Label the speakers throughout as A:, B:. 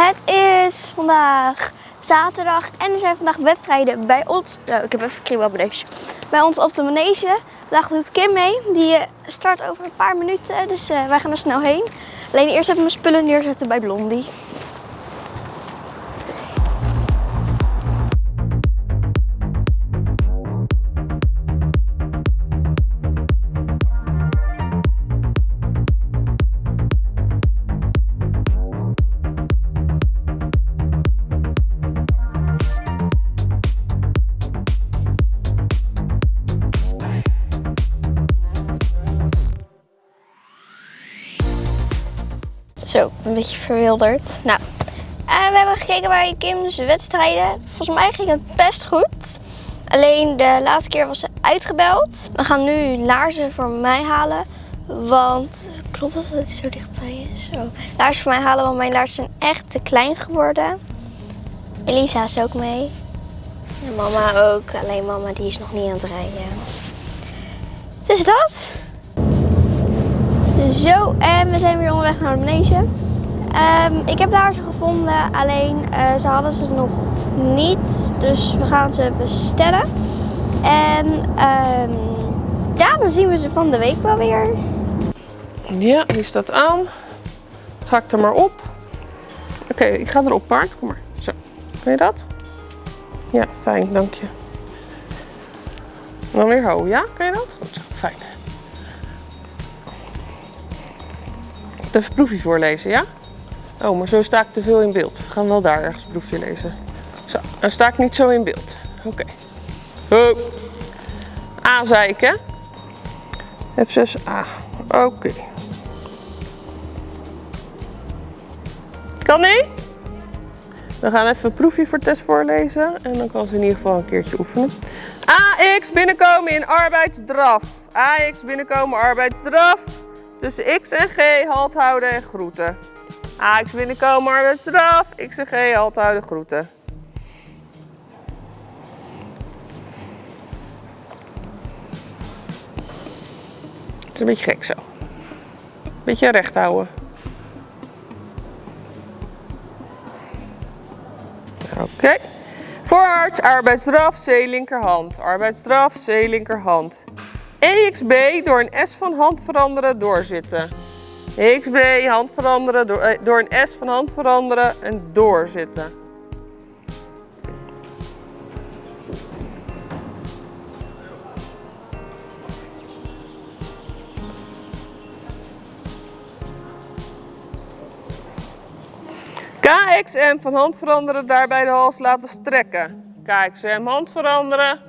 A: Het is vandaag zaterdag en er zijn vandaag wedstrijden bij ons. Nou, ik heb even kriebel op. Bij ons op de manege. Vandaag doet Kim mee. Die eh, start over een paar minuten, dus eh, wij gaan er snel heen. Alleen eerst even mijn spullen neerzetten bij Blondie. Verwilderd. Nou, eh, we hebben gekeken bij Kim's wedstrijden. Volgens mij ging het best goed. Alleen de laatste keer was ze uitgebeld. We gaan nu laarzen voor mij halen. Want, klopt dat het zo dichtbij is? Zo. Laarzen voor mij halen, want mijn laarzen zijn echt te klein geworden. Elisa is ook mee. En mama ook. Alleen mama die is nog niet aan het rijden. Dus dat. Zo, en we zijn weer onderweg naar de manege. Ehm, ik heb daar ze gevonden, alleen eh, ze hadden ze nog niet. Dus we gaan ze bestellen. En um, ja, dan zien we ze van de week wel weer.
B: Ja, die staat aan. Ga ik er maar op. Oké, ik ga erop paard. Kom maar. Zo, kan je dat? Ja, fijn, dank je. Dan weer ho, ja? Kan je dat? Goed zo, fijn. Even proefje voorlezen, ja? Oh, maar zo sta ik te veel in beeld. We gaan wel daar ergens proefje lezen. Zo, dan sta ik niet zo in beeld. Oké. Okay. A zei ik, hè? F6A. Oké. Kan niet? We gaan even een proefje voor test voorlezen. En dan kan ze in ieder geval een keertje oefenen. AX binnenkomen in arbeidsdraf. AX binnenkomen arbeidsdraf. Tussen X en G halt houden en groeten. AX binnenkomen arbeidsdraf. X en G halt houden groeten. Het is een beetje gek zo. Beetje recht houden. Oké. Voorwaarts, arbeidsdraf, C linkerhand. Arbeidsdraf, C linkerhand. EXB door een S van hand veranderen, doorzitten. EXB, hand veranderen, door, eh, door een S van hand veranderen en doorzitten. KXM van hand veranderen, daarbij de hals laten strekken. KXM hand veranderen,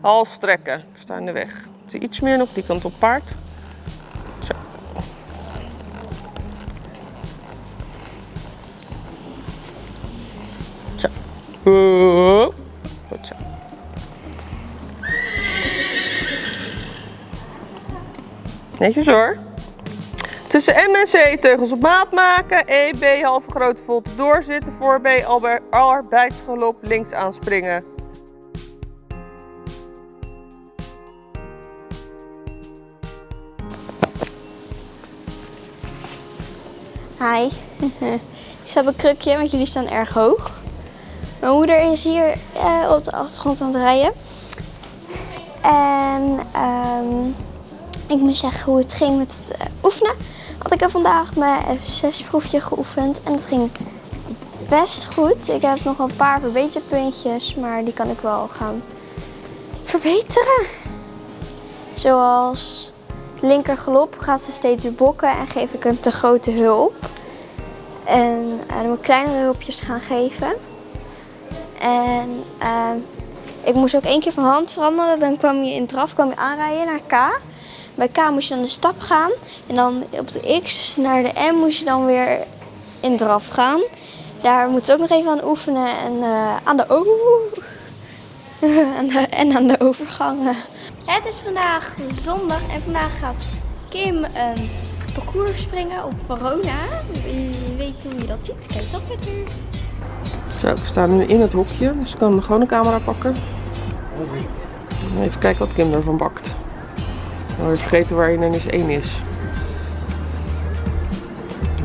B: hals strekken. Ik sta in de weg. Iets meer nog, die kant op paard. Goed zo. Netjes hoor. Tussen M en C teugels op maat maken. E, B halve grote volte doorzitten. Voor B arbeidsgelop links aanspringen.
A: Hi. ik sta op een krukje, want jullie staan erg hoog. Mijn moeder is hier uh, op de achtergrond aan het rijden. En um, ik moet zeggen hoe het ging met het uh, oefenen. Had ik er vandaag mijn F6 proefje geoefend en het ging best goed. Ik heb nog een paar verbeterpuntjes, maar die kan ik wel gaan verbeteren. Zoals linker galop gaat ze steeds bokken en geef ik een te grote hulp. En uh, dan ik kleinere hulpjes gaan geven. En uh, ik moest ook één keer van hand veranderen. Dan kwam je in draf kwam je aanrijden naar K. Bij K moest je dan de stap gaan. En dan op de X naar de M moest je dan weer in draf gaan. Daar moet je ook nog even aan oefenen. En uh, aan de over en aan de overgangen. Het is vandaag zondag en vandaag gaat Kim een parcours springen op Verona. Je weet hoe je dat ziet. Kijk dat lekker.
B: Zo, ik sta nu in het hokje, dus ik kan gewoon een camera pakken. Even kijken wat Kim ervan bakt. Nou, weer vergeten waar in eens één is.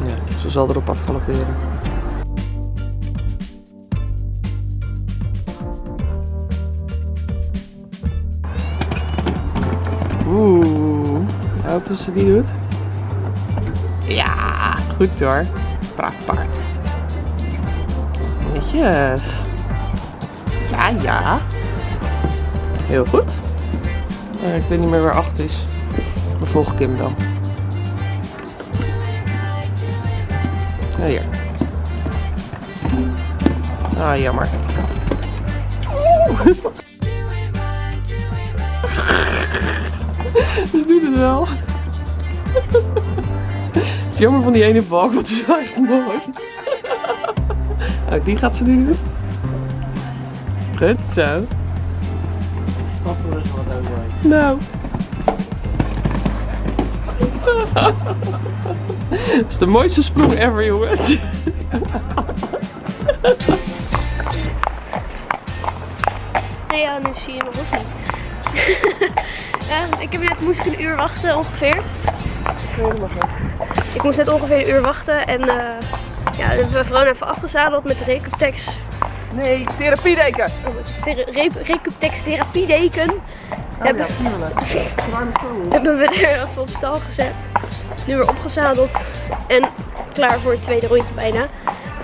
B: Ja, ze zal erop afgalopperen.
C: Oeh, hoop dat ze die doet. Ja, goed hoor. Praat paard. Netjes. Ja, ja. Heel goed. Eh, ik weet niet meer waar 8 is. We volgen Kim dan. Ja, hier. Ah, jammer. Ze doet het wel. Het is jammer van die ene balk, want die is echt mooi. Oh, die gaat ze nu doen. Goed zo. Nou. Dat is de mooiste sprong ever, jongens.
D: Nee, ja, nu zie je me of niet. Ik heb net, moest ik een uur wachten ongeveer. Ik moest net ongeveer een uur wachten en eh ja, we hebben gewoon even afgezadeld met de Recuptex,
C: Nee, therapiedeken.
D: oh, ter, Re, Recuptex therapiedeken. Hebben, hebben we er even op stal gezet. Nu weer opgezadeld en klaar voor het tweede rondje bijna.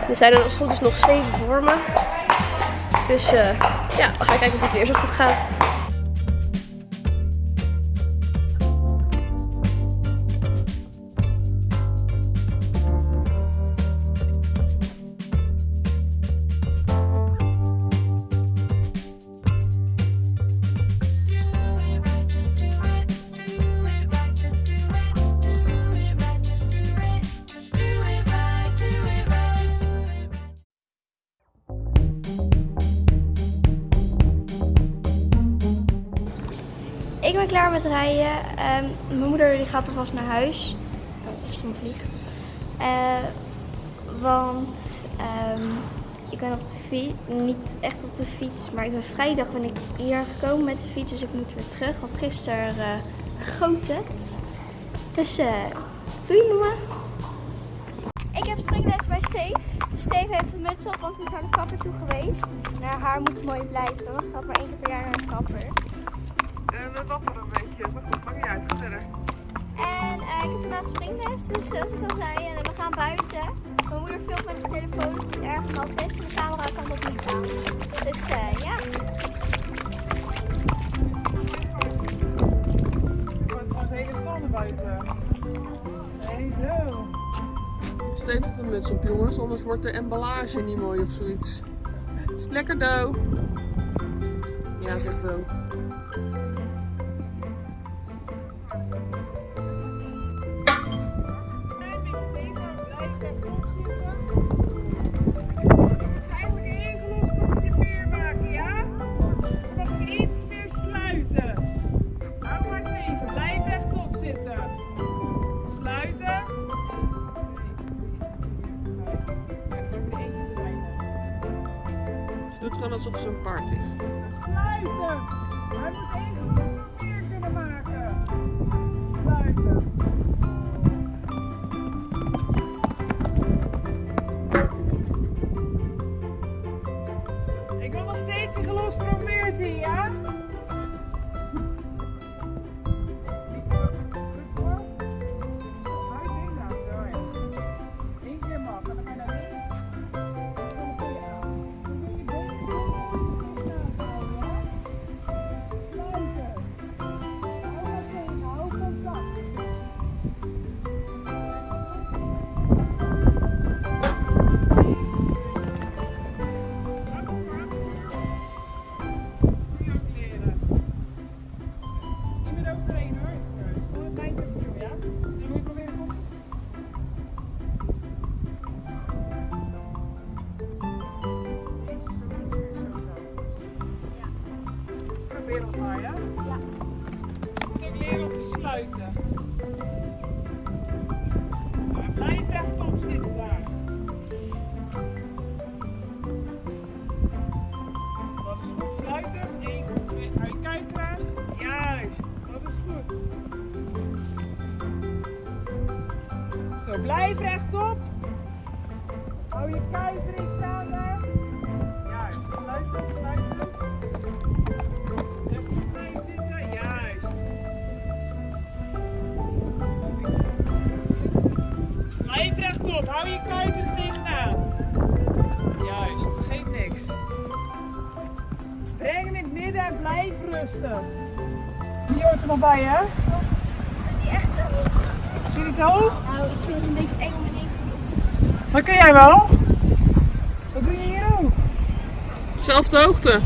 D: Er zijn er als goed is nog zeven voor me. Dus eh, ja, we gaan kijken of het weer zo goed gaat.
A: Ben klaar met rijden. Ehm, mijn moeder die gaat alvast naar huis. Oh, eerst een vlieg. Eh, want ehm, ik ben op de fiets, niet echt op de fiets, maar ik ben vrijdag ben ik hier gekomen met de fiets, dus ik moet weer terug. Want gisteren uh, goot het. Dus eh doei mama. Ik heb springles bij Steef. Steef heeft een muts op, want hij naar de kapper toe geweest. Naar haar moet mooi blijven, want ze gaat maar één keer per jaar naar de kapper.
C: En we wapperen een beetje. Maar goed, maakt niet uit. Ga verder.
A: En eh, ik heb vandaag springles, dus zoals ik al zei, en we gaan buiten. Mijn moeder filmt met de telefoon die het erg nat is en de camera kan dat niet aan. Dus eh, ja.
C: Gewoon gewoon zijn hele stal naar buiten. Nee, zo. Steef op een muts op, jongens, anders wordt de emballage niet mooi of zoiets. Is het lekker, Do? Ja, zegt Do.
E: Hou je kijk er tegenaan. Juist, geeft niks. Breng hem in het midden en blijf
C: rusten. Die hoort er nog bij, hè?
F: Die echt te
C: hoog. Je het te hoog?
F: Nou, ik vind het een beetje eng om in één keer
C: Dat kun jij wel? Wat doe je hier ook?
B: Zelfde hoogte.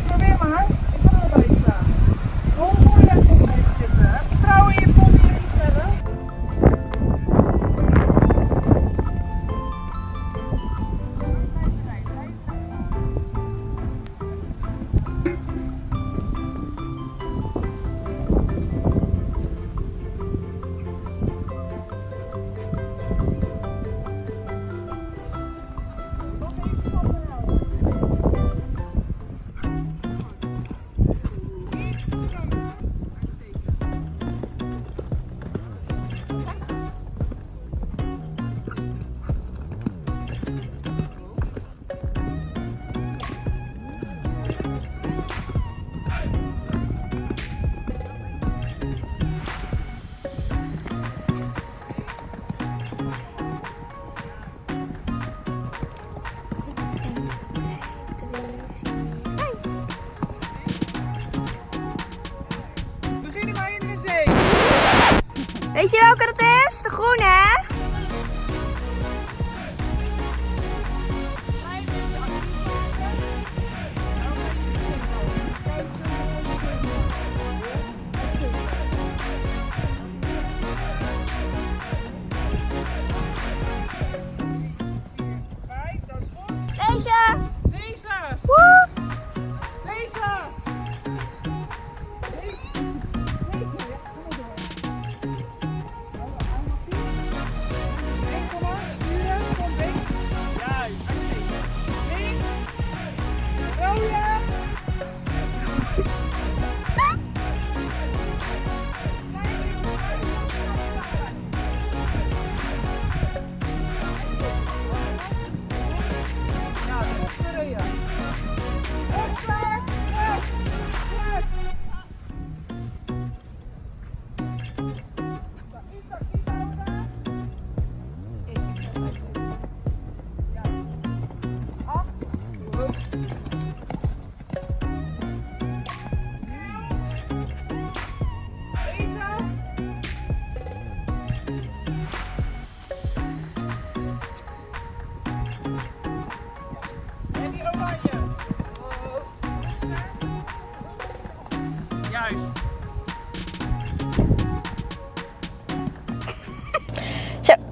A: Groene,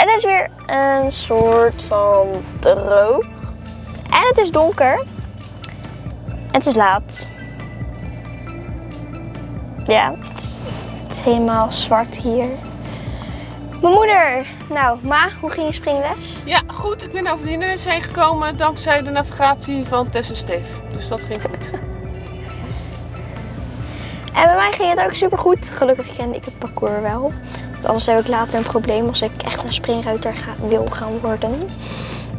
A: het is weer een soort van droog. En het is donker. En het is laat. Ja, het is, het is helemaal zwart hier. Mijn moeder. Nou, ma, hoe ging je springles?
B: Ja, goed. Ik ben over de hindernis heen gekomen dankzij de navigatie van Tess en Steef. Dus dat ging goed.
A: En bij mij ging het ook super goed. Gelukkig kende ik het parcours wel. Want anders heb ik later een probleem als ik echt een springruiter ga, wil gaan worden.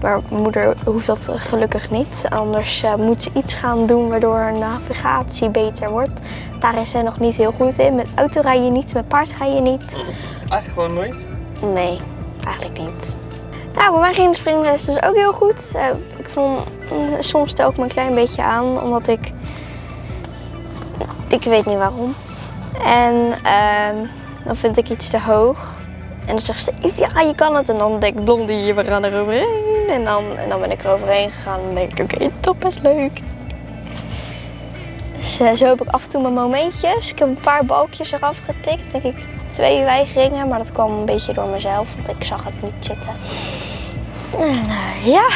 A: Maar mijn moeder hoeft dat gelukkig niet. Anders eh, moet ze iets gaan doen waardoor haar navigatie beter wordt. Daar is ze nog niet heel goed in. Met auto rij je niet, met paard rij je niet.
B: Eigenlijk gewoon nooit.
A: Nee, eigenlijk niet. Nou, bij mij ging de springles dus ook heel goed. Eh, ik vond, mm, soms stel ik me een klein beetje aan, omdat ik... Ik weet niet waarom. En ehm, dan vind ik iets te hoog. En dan zegt ze, ja, je kan het. En dan denk ik, blondie, we gaan er overheen. En dan, en dan ben ik er overheen gegaan. En dan denk ik, oké, toch best leuk. Dus eh, zo heb ik af en toe mijn momentjes. Ik heb een paar balkjes eraf getikt. Denk ik twee weigeringen. Maar dat kwam een beetje door mezelf. Want ik zag het niet zitten. En eh, ja.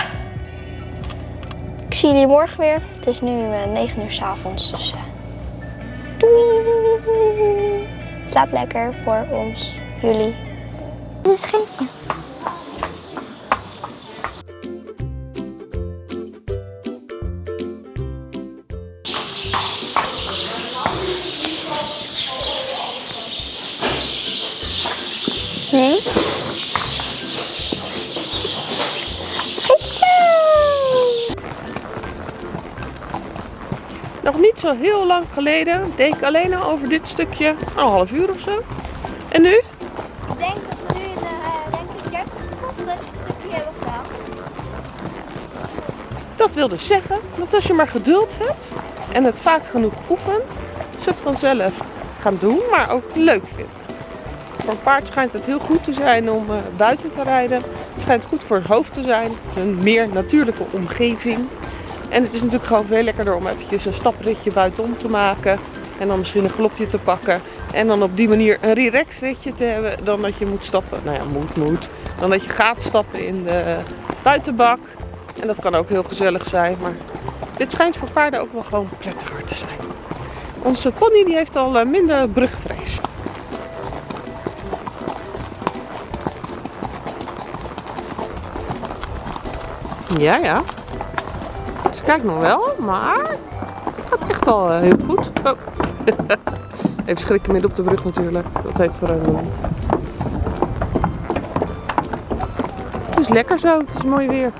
A: Ik zie jullie morgen weer. Het is nu eh 9 uur s avonds. Dus doei. Slaap lekker voor ons, jullie. Een scheetje. Zo
B: heel lang geleden deed ik alleen al over dit stukje een half uur of zo. En nu?
A: Ik denk dat we nu in de denk ik 30 seconden dit stukje hebben gedaan.
B: Dat wil dus zeggen dat als je maar geduld hebt en het vaak genoeg oefent, ze het vanzelf gaan doen, maar ook leuk vinden. Voor een paard schijnt het heel goed te zijn om eh, buiten te rijden. Het schijnt goed voor het hoofd te zijn. Het is een meer natuurlijke omgeving. En het is natuurlijk gewoon veel lekkerder om eventjes een stapritje buitenom te maken. En dan misschien een galopje te pakken. En dan op die manier een relaxritje te hebben dan dat je moet stappen. Nou ja, moet, moet. Dan dat je gaat stappen in de buitenbak. En dat kan ook heel gezellig zijn. Maar dit schijnt voor paarden ook wel gewoon prettiger te zijn. Onze pony die heeft al eh, minder brugvrees. Ja, ja. Ze kijkt nog wel, maar het gaat echt al eh, heel goed. Oh. Even schrikken midden op de brug natuurlijk. Dat heeft voor een moment. Het is lekker zo, het is mooi weer.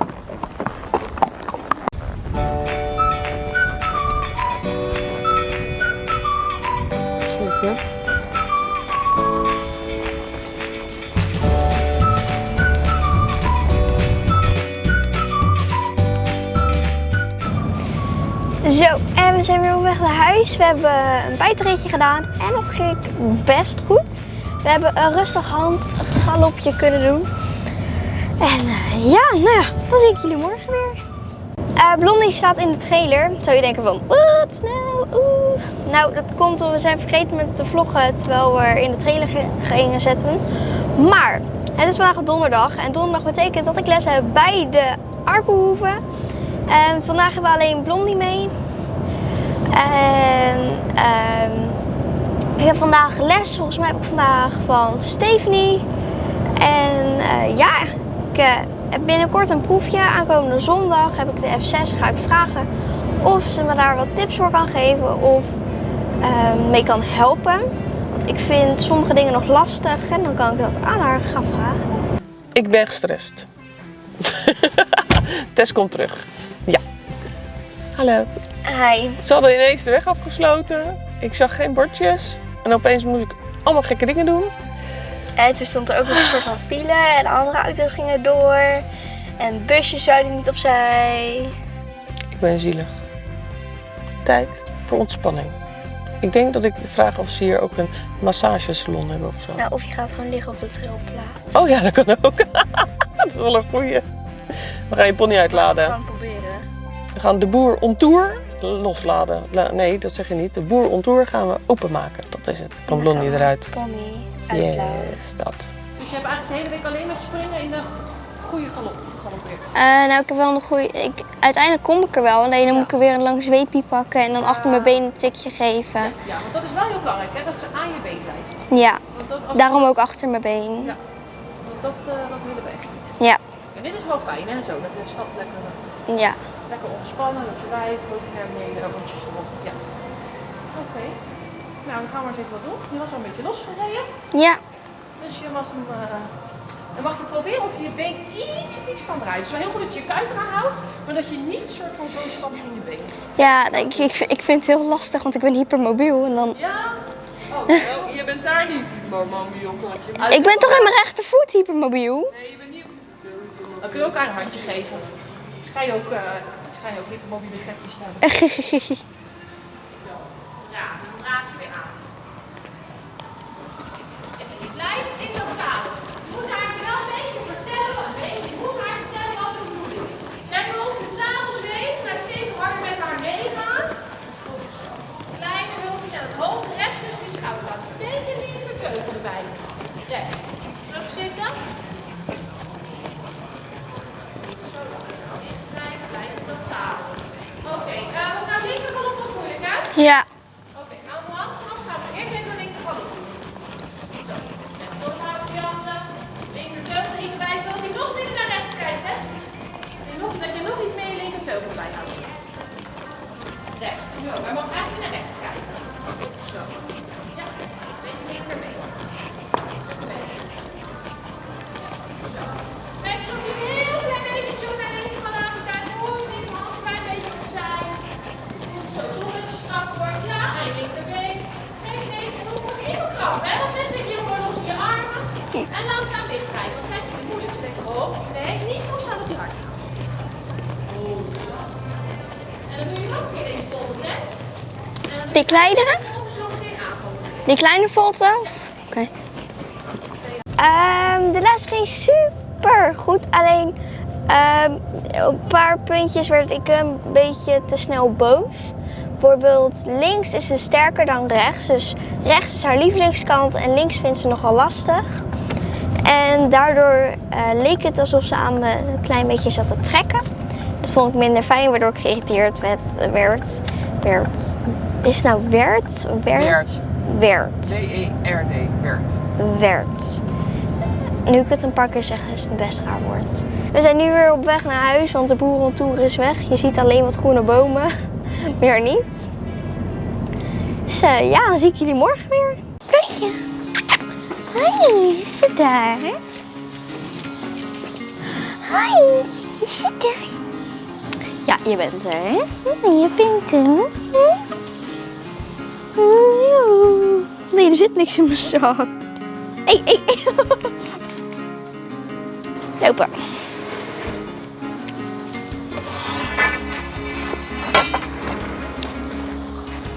A: Huis. We hebben een buitenritje gedaan en dat ging best goed. We hebben een rustig handgalopje kunnen doen. En eh, ja, nou ja, dan zie ik jullie morgen weer. Eh, Blondie staat in de trailer. Zou je denken van, wat nou? Oeh. Nou, dat komt omdat we zijn vergeten met te vloggen terwijl we in de trailer ge- gingen zetten. Maar het is vandaag donderdag en donderdag betekent dat ik les heb bij de Arkenhoeven. En vandaag hebben we alleen Blondie mee. En ehm, ik heb vandaag les. Volgens mij heb ik vandaag van Stephanie. En eh, ja, ik eh, heb binnenkort een proefje. Aankomende zondag heb ik de F6. Ga ik vragen of ze me daar wat tips voor kan geven of ehm, mee kan helpen. Want ik vind sommige dingen nog lastig en dan kan ik dat aan haar gaan vragen.
B: Ik ben gestrest. Tess komt terug. Ja. Hallo.
A: Hi.
B: Ze hadden ineens de weg afgesloten. Ik zag geen bordjes. En opeens moest ik allemaal gekke dingen doen.
A: En toen stond er ook nog een soort van file en andere auto's gingen door. En busjes zouden niet opzij.
B: Ik ben zielig. Tijd voor ontspanning. Ik denk dat ik vraag of ze hier ook een massagesalon hebben of zo.
A: Nou, of je gaat gewoon liggen op de trilplaat.
B: Oh ja, dat kan ook. dat is wel een goeie. We gaan je pony uitladen.
A: Gewoon proberen.
B: We gaan de boer on tour losladen. La- Nee, dat zeg je niet. De boer on tour gaan we openmaken. Dat is het. Kan Blondie eruit.
A: Pony.
B: Yes, dat.
F: Dus je hebt eigenlijk de hele week alleen met springen in de goede galop galoppeerd.
A: Eh, nou, ik heb wel een goede. Ik, uiteindelijk kom ik er wel. Alleen dan moet ik er weer een lang zweepje pakken en dan achter mijn been een tikje geven.
F: Ja, want dat is wel heel belangrijk, hè? dat ze aan je been blijven.
A: Ja,
F: Want dat, als-
A: daarom ook achter mijn been.
F: Ja. Want dat, eh, dat willen we echt niet.
A: Ja,
F: En dit is wel fijn, hè? Zo, dat de stap lekker,
A: ja.
F: Lekker ontspannen, dat je wijf, boven naar beneden, rondjes erop. Ja. Oké. Nou, dan gaan we eens even wat doen. Die was al een beetje losgereden.
A: Ja,
F: Dus je mag hem. eh, dan mag je proberen of je je been iets, iets kan draaien. Het is wel heel goed dat je je kuit eraan houdt, maar dat je niet soort van zo'n stap in je been.
A: ja ik, ik, ik vind het heel lastig, want ik ben hypermobiel. En dan...
F: Ja? Oh,
B: je bent daar niet, mobiel.
A: Ik ben toch in mijn rechtervoet hypermobiel?
B: Nee, je bent niet op
F: dan kun je ook aan een handje geven. Schijn je ook, uh, schijn je ook hypermobiele gekjes staan. Ja, dan draag je weer aan. En je blijft in dat zadel. Moet haar wel een beetje die zo
A: Die kleine volte? Oké. Ehm, de les ging super goed. Alleen op een paar puntjes werd ik een beetje te snel boos. Bijvoorbeeld links is ze sterker dan rechts. Dus rechts is haar lievelingskant en links vindt ze nogal lastig. En daardoor eh, leek het alsof ze aan me een klein beetje zat te trekken. Dat vond ik minder fijn, waardoor ik geïrriteerd werd, werd. Is het nou werd? Werd?
B: Werd.
A: Werd.
B: D-E-R-D. Werd.
A: werd. Nu ik het een paar keer zeg, is het best raar woord. We zijn nu weer op weg naar huis, want de boerentour is weg. Je ziet alleen wat groene bomen, meer niet. Dus eh, ja, dan zie ik jullie morgen weer. Kijk Hoi, is ze daar? Hoi, is ze daar? Ja, je bent er, hè? Ja, je bent er. Nee, er zit niks in mijn zak. Hey, hey, hey. Lopen.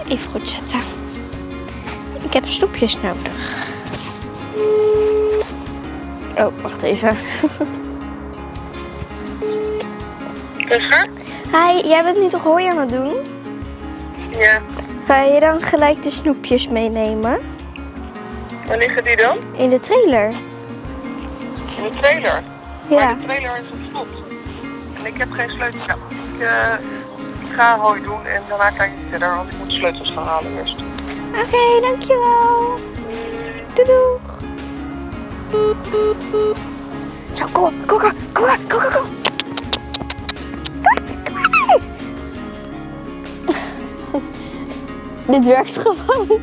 A: Even goed zetten. Ik heb snoepjes nodig. Oh, wacht even. Hi, jij bent nu toch hooi aan het doen?
B: Ja.
A: Ga je dan gelijk de snoepjes meenemen?
B: Waar liggen die dan?
A: In de trailer.
B: In de trailer.
A: Ja.
B: de trailer is op slot. En ik heb geen sleutel. Ja, ik, eh, ik ga hooi doen en daarna kijk ik verder, want ik moet sleutels gaan halen eerst.
A: Oké, dankjewel. Doei doeg. Zo, kom op, kom op, kom op, kom op, kom op. Dit werkt gewoon.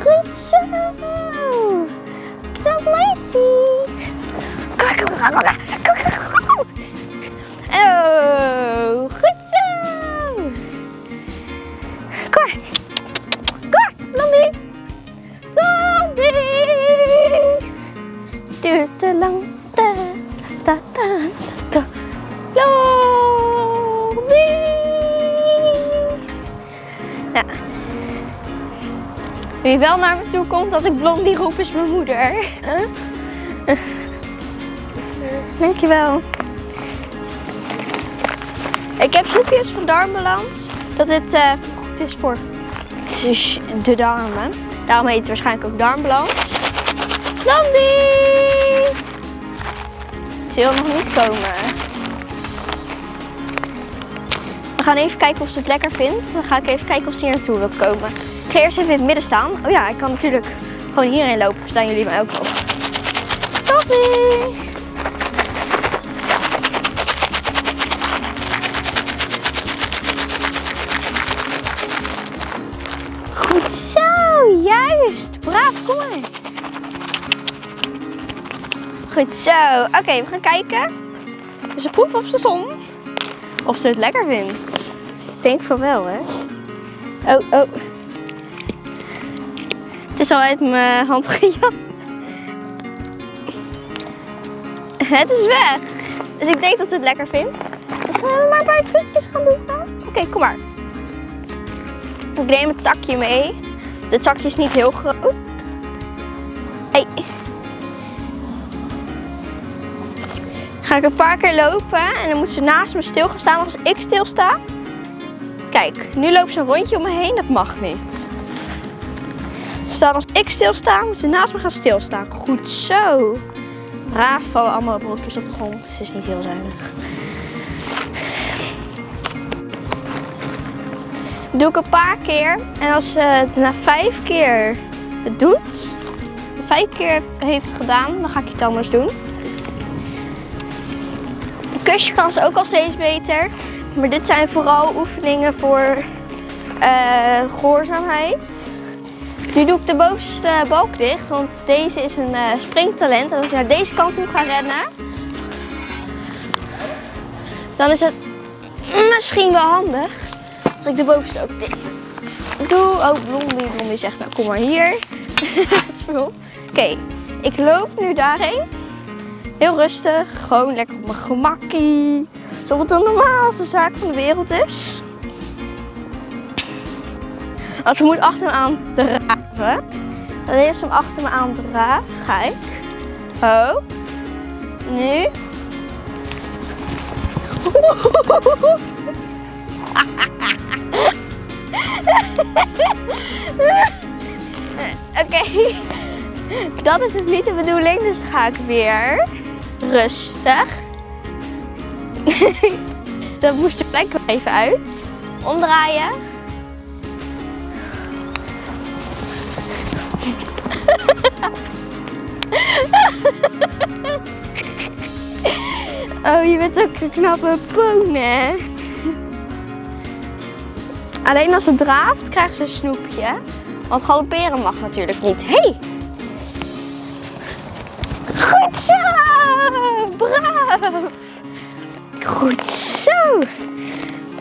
A: Goed zo. Knap meisje. Kom, kom, kom, wel naar me toe komt als ik Blondie roep is mijn moeder. Huh? Dankjewel. Ik heb snoepjes van darmbalans. Dat eh, goed is voor de darmen. Daarom heet het waarschijnlijk ook darmbalans. Blondie! Ze wil nog niet komen. We gaan even kijken of ze het lekker vindt. Dan ga ik even kijken of ze hier naartoe wilt komen. Ik ga eerst even in het midden staan. Oh ja, ik kan natuurlijk gewoon hierheen lopen. Staan jullie mij ook nog. Blondie! Goed zo, juist. Braaf, kom maar. Goed zo. Oké, we gaan kijken. Dus een proef op de zon. Of ze het lekker vindt. Ik denk van wel, hè. Oh, oh. Is al uit mijn hand gejat. Het is weg. Dus ik denk dat ze het lekker vindt. Dus we maar een paar trucjes gaan doen. Oké, kom maar. Ik neem het zakje mee. Dit zakje is niet heel groot. Hey. Ga ik een paar keer lopen en dan moet ze naast me stil gaan staan als ik stilsta. Kijk, nu loopt ze een rondje om me heen. Dat mag niet. Staan als ik stilsta, moet ze naast me gaan stilstaan. Goed zo. Braaf vallen allemaal brokjes op de grond. Ze is niet heel zuinig. doe ik een paar keer. En als ze het na vijf keer het doet, vijf keer heeft gedaan, dan ga ik iets anders doen. Kusje kan ze ook al steeds beter. Maar dit zijn vooral oefeningen voor eh, gehoorzaamheid. Nu doe ik de bovenste balk dicht, want deze is een eh, springtalent. En als ik naar deze kant toe ga rennen, dan is het misschien wel handig als ik de bovenste ook dicht doe. Oh, Blondie, Blondie zegt nou kom maar hier. Oké, ik loop nu daarheen. Heel rustig, gewoon lekker op mijn gemakkie. Alsof het de normaalste zaak van de wereld is. Als ze moet achter me aan draven. Dan eerst hem achter me aan draag. Kijk. Oh. Nu. Oké. Dat is dus niet de bedoeling, dus ga ik weer rustig. Dan moest de plek even uit. Omdraaien. Oh, je bent ook een knappe poon, hè? Alleen als het draaft, krijgen ze een snoepje. Want galopperen mag natuurlijk niet. Hey! Goed zo! Braaf! Goed zo!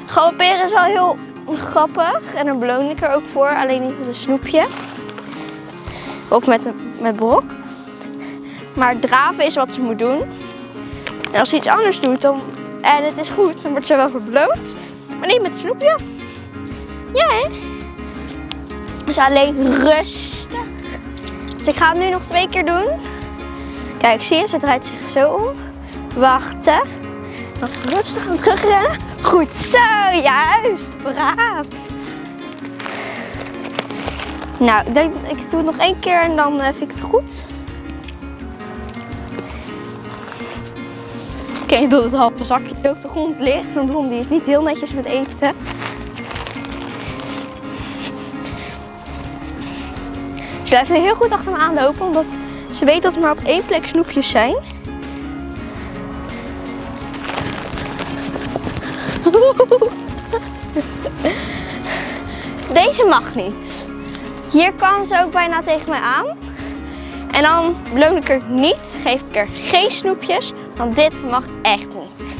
A: Galopperen is wel heel grappig. En daar beloon ik er ook voor. Alleen niet met een snoepje. Of met, een, met brok. Maar draven is wat ze moet doen. En als ze iets anders doet dan, en het is goed, dan wordt ze wel beloond. Maar niet met snoepje. Ja, hè? Dus alleen rustig. Dus ik ga het nu nog twee keer doen. Kijk, zie je, ze draait zich zo om. Wachten. Dan rustig aan terugrennen. Goed zo, juist. Braaf. Nou, ik, denk, ik doe het nog één keer en dan vind ik het goed. Oké, doet het halve zakje die op de grond ligt. Een blondie is niet heel netjes met eten. Ze blijft nu heel goed achter me aanlopen, omdat ze weet dat er maar op één plek snoepjes zijn. Deze mag niet. Hier kwam ze ook bijna tegen mij aan. En dan beloon ik er niet, geef ik er geen snoepjes, want dit mag echt niet.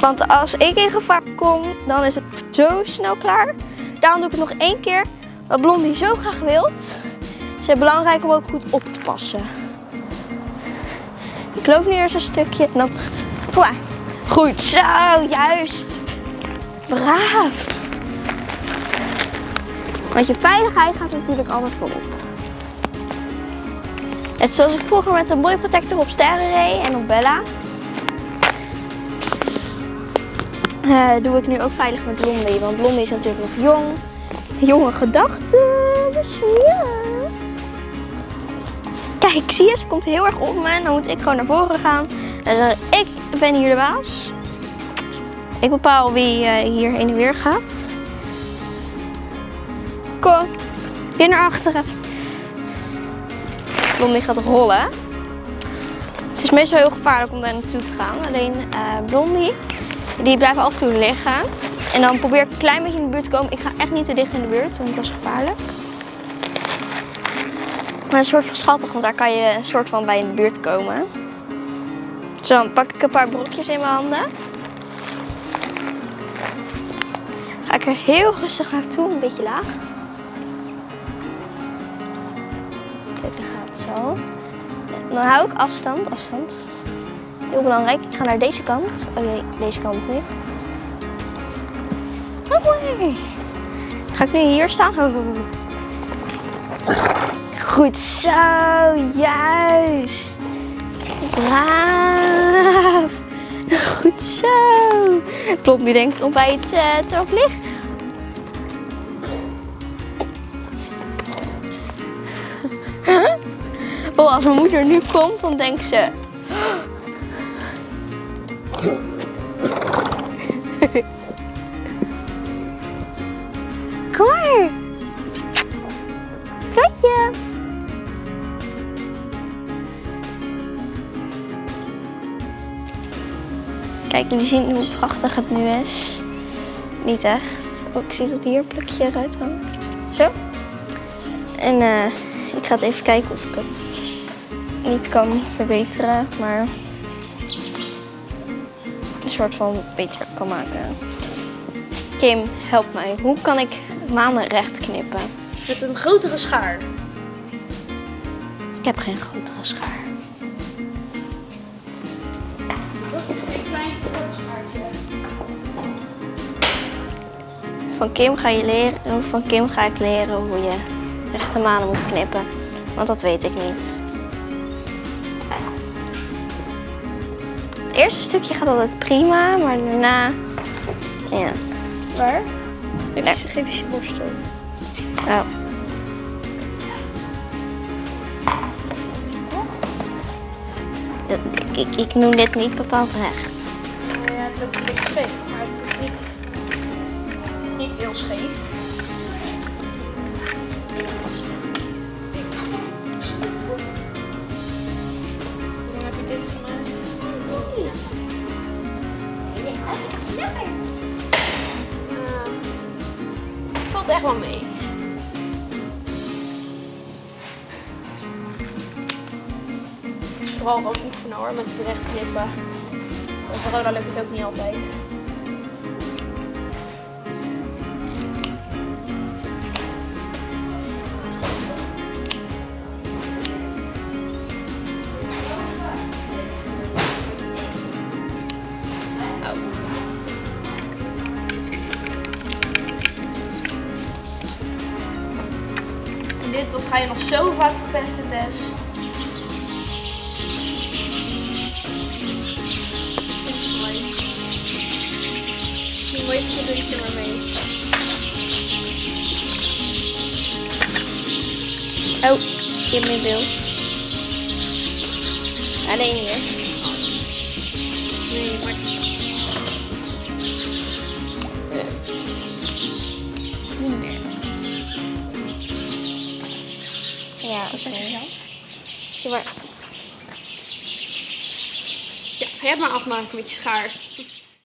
A: Want als ik in gevaar kom, dan is het zo snel klaar. Daarom doe ik het nog één keer, wat Blondie zo graag wilt. Het is belangrijk om ook goed op te passen. Ik loop nu eerst een stukje en dan... Goed zo, juist. Braaf. Want je veiligheid gaat natuurlijk altijd voorop. Zoals ik vroeger met een boy protector op sterren reed en op Bella. eh, doe ik nu ook veilig met Blondie. Want Blondie is natuurlijk nog jong. Jonge gedachten. Dus ja. Kijk, zie je, ze komt heel erg op me. En dan moet ik gewoon naar voren gaan. En dan ik ben hier de baas. Ik bepaal wie eh, hier heen en weer gaat. Kom, weer naar achteren. Blondie gaat rollen. Het is meestal heel gevaarlijk om daar naartoe te gaan. Alleen eh, Blondie, die blijft af en toe liggen. En dan probeer ik een klein beetje in de buurt te komen. Ik ga echt niet te dicht in de buurt, want dat is gevaarlijk. Maar een soort van schattig, want daar kan je een soort van bij in de buurt komen. Zo, dan pak ik een paar brokjes in mijn handen. Ga ik er heel rustig naartoe, een beetje laag. Zo. Dan hou ik afstand, afstand. Heel belangrijk. Ik ga naar deze kant. Oh jee, deze kant nu. Oh, nee. Ga ik nu hier staan? Oh, oh, oh. Goed zo, juist. Braaf. Goed zo. Blondie denkt om bij het uh, te Oh, als mijn moeder nu komt, dan denkt ze... Kom maar. Katje. Kijk, jullie zien hoe prachtig het nu is. Niet echt. Oh, ik zie dat hier een plukje eruit hangt. Zo. En eh, ik ga het even kijken of ik het niet kan verbeteren, maar een soort van beter kan maken. Kim, help mij. Hoe kan ik manen recht knippen?
F: Met een grotere schaar.
A: Ik heb geen grotere schaar.
F: Een klein kort schaartje.
A: Van Kim, ga je leren, van Kim ga ik leren hoe je rechte manen moet knippen. Want dat weet ik niet. Het eerste stukje gaat altijd prima, maar daarna... Ja.
D: Waar?
A: Ja.
D: Geef, geef eens je borstel.
A: Oh. Ik, ik, ik noem dit niet bepaald recht.
D: Ja, het loopt een beetje scheef, maar het is niet, niet heel scheef. Het is vooral wat oefenen hoor, met het recht knippen. Bij corona lukt het ook niet altijd. 4 para esta 10. E muito tudo de uma vez.
A: Oh, que
D: me deu.
A: Ja, maar
D: Ja, ga jij maar afmaken met je schaar.